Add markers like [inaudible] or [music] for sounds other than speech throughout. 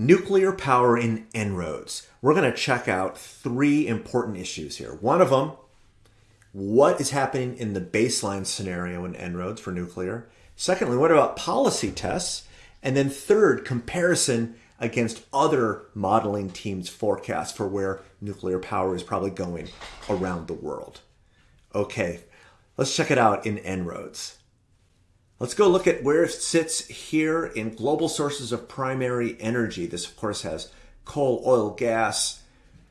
nuclear power in En-ROADS. We're going to check out three important issues here. One of them, what is happening in the baseline scenario in En-ROADS for nuclear? Secondly, what about policy tests? And then third, comparison against other modeling teams' forecasts for where nuclear power is probably going around the world. Okay, let's check it out in En-ROADS. Let's go look at where it sits here in global sources of primary energy. This, of course, has coal, oil, gas,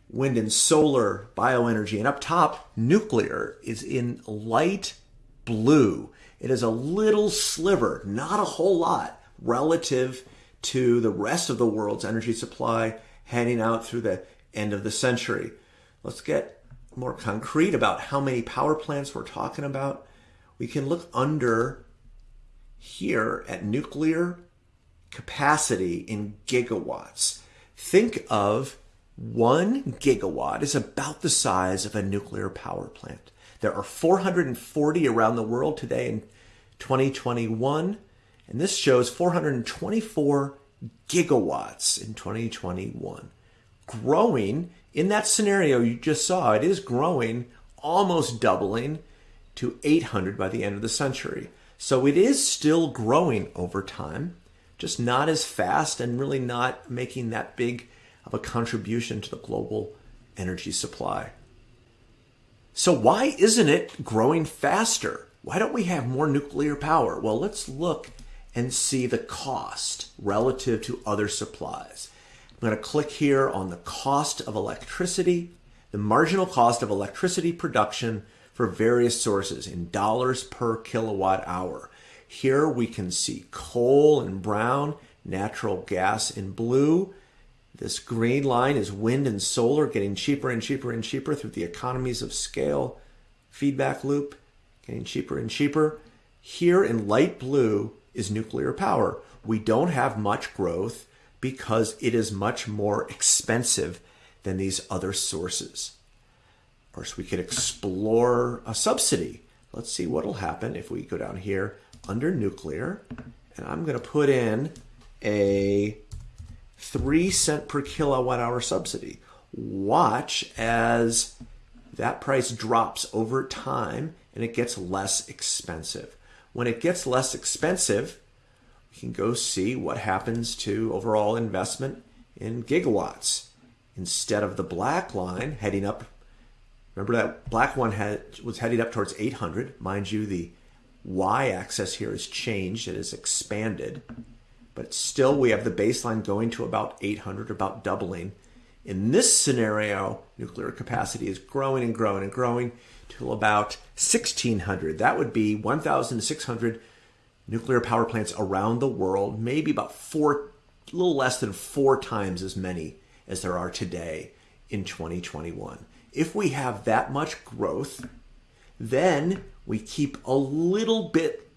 wind and solar, bioenergy. And up top, nuclear is in light blue. It is a little sliver, not a whole lot, relative to the rest of the world's energy supply heading out through the end of the century. Let's get more concrete about how many power plants we're talking about. We can look under here at nuclear capacity in gigawatts. Think of one gigawatt is about the size of a nuclear power plant. There are 440 around the world today in 2021, and this shows 424 gigawatts in 2021. Growing in that scenario you just saw, it is growing, almost doubling to 800 by the end of the century. So it is still growing over time, just not as fast and really not making that big of a contribution to the global energy supply. So why isn't it growing faster? Why don't we have more nuclear power? Well, let's look and see the cost relative to other supplies. I'm going to click here on the cost of electricity, the marginal cost of electricity production for various sources in dollars per kilowatt hour. Here we can see coal in brown, natural gas in blue. This green line is wind and solar getting cheaper and cheaper and cheaper through the economies of scale feedback loop, getting cheaper and cheaper. Here in light blue is nuclear power. We don't have much growth because it is much more [laughs] expensive than these other sources. Of course, we could explore a subsidy. Let's see what will happen if we go down here under nuclear, and I'm going to put in a 3 cent per kilowatt hour subsidy. Watch as that price drops over time and it gets less expensive. When it gets less expensive, we can go see what happens to overall investment in gigawatts. Instead of the black line heading up Remember that black one had, was headed up towards 800. Mind you, the y-axis here has changed. It has expanded. But still, we have the baseline going to about 800, about doubling. In this scenario, nuclear capacity is growing and growing and growing to about 1,600. That would be 1,600 nuclear power plants around the world, maybe about four, a little less than four times as many as there are today in 2021 if we have that much growth, then we keep a little bit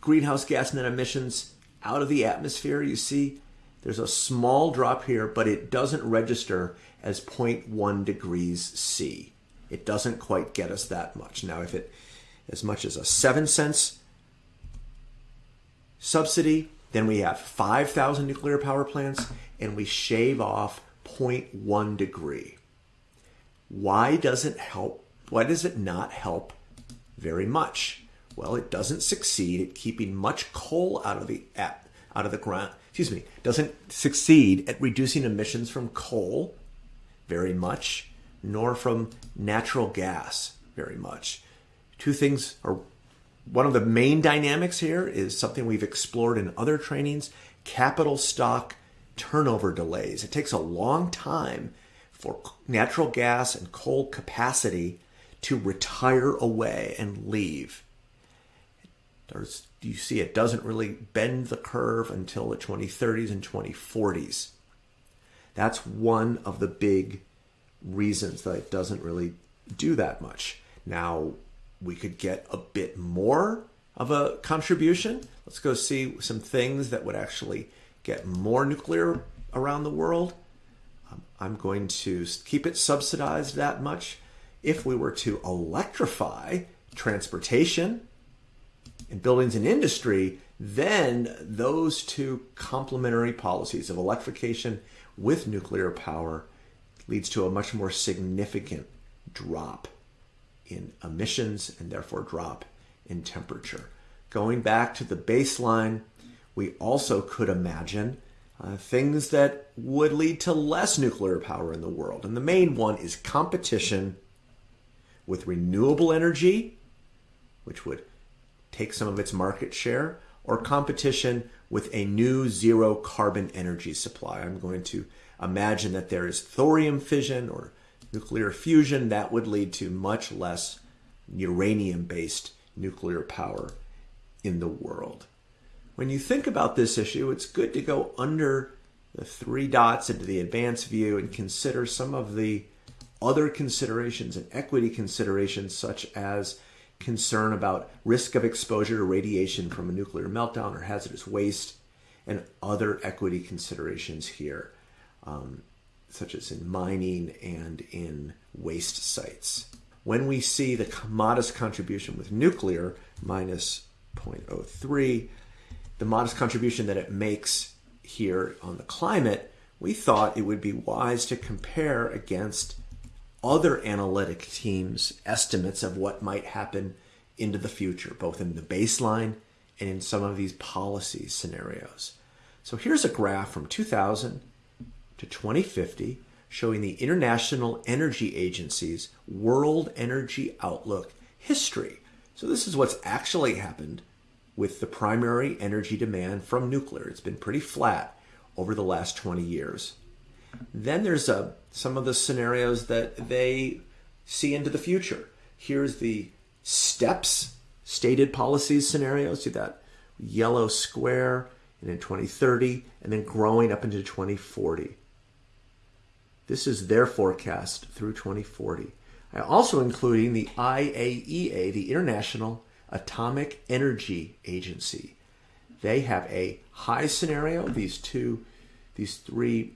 greenhouse gas net emissions out of the atmosphere. You see, there's a small drop here, but it doesn't register as 0.1 degrees C. It doesn't quite get us that much. Now, if it as much as a 7 cents subsidy, then we have 5,000 nuclear power plants and we shave off 0.1 degree. Why does it help? Why does it not help very much? Well, it doesn't succeed at keeping much coal out of the out of the ground. Excuse me, doesn't succeed at reducing emissions from coal very much, nor from natural gas very much. Two things are one of the main dynamics here is something we've explored in other trainings capital stock turnover delays. It takes a long time for natural gas and coal capacity to retire away and leave. There's, you see, it doesn't really bend the curve until the 2030s and 2040s. That's one of the big reasons that it doesn't really do that much. Now, we could get a bit more of a contribution. Let's go see some things that would actually get more nuclear around the world. I'm going to keep it subsidized that much. If we were to electrify transportation and buildings and industry, then those two complementary policies of electrification with nuclear power leads to a much more significant drop in emissions and therefore drop in temperature. Going back to the baseline, we also could imagine uh, things that would lead to less nuclear power in the world. And the main one is competition with renewable energy, which would take some of its market share, or competition with a new zero carbon energy supply. I'm going to imagine that there is thorium fission or nuclear fusion that would lead to much less uranium based nuclear power in the world. When you think about this issue, it's good to go under the three dots into the advanced view and consider some of the other considerations and equity considerations, such as concern about risk of exposure to radiation from a nuclear meltdown or hazardous waste, and other equity considerations here, um, such as in mining and in waste sites. When we see the modest contribution with nuclear, minus 0.03, the modest contribution that it makes here on the climate, we thought it would be wise to compare against other analytic teams' estimates of what might happen into the future, both in the baseline and in some of these policy scenarios. So here's a graph from 2000 to 2050 showing the International Energy Agency's World Energy Outlook history. So this is what's actually happened with the primary energy demand from nuclear. It's been pretty flat over the last 20 years. Then there's a, uh, some of the scenarios that they see into the future. Here's the steps stated policies scenarios, See that yellow square, and in 2030, and then growing up into 2040. This is their forecast through 2040. I also including the IAEA, the International Atomic Energy Agency. They have a high scenario, these two, these three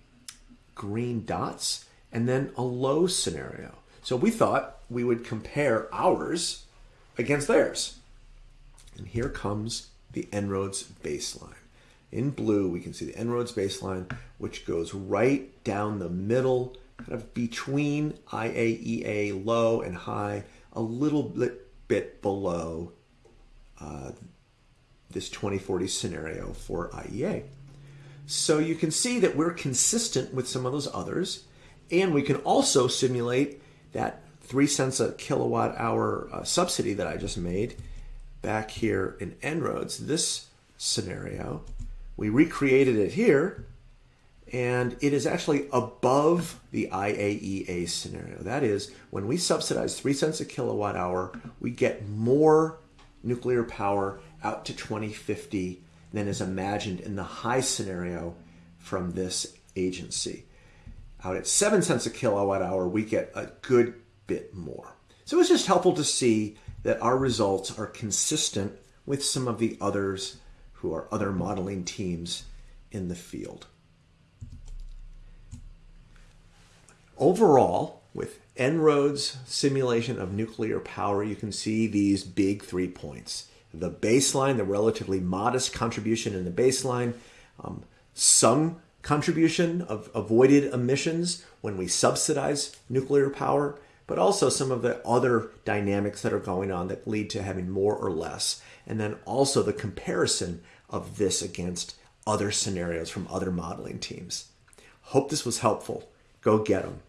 green dots, and then a low scenario. So we thought we would compare ours against theirs. And here comes the En-ROADS baseline. In blue, we can see the En-ROADS baseline, which goes right down the middle, kind of between IAEA low and high, a little bit, bit below uh, this 2040 scenario for IEA. So you can see that we're consistent with some of those others, and we can also simulate that three cents a kilowatt hour uh, subsidy that I just made back here in En-ROADS. This scenario, we recreated it here, and it is actually above the IAEA scenario. That is, when we subsidize three cents a kilowatt hour, we get more nuclear power out to 2050 than is imagined in the high scenario from this agency. Out at 7 cents a kilowatt hour, we get a good bit more. So it's just helpful to see that our results are consistent with some of the others who are other modeling teams in the field. Overall, with En-ROADS simulation of nuclear power, you can see these big three points. The baseline, the relatively modest contribution in the baseline, um, some contribution of avoided emissions when we subsidize nuclear power, but also some of the other dynamics that are going on that lead to having more or less. And then also the comparison of this against other scenarios from other modeling teams. Hope this was helpful. Go get them.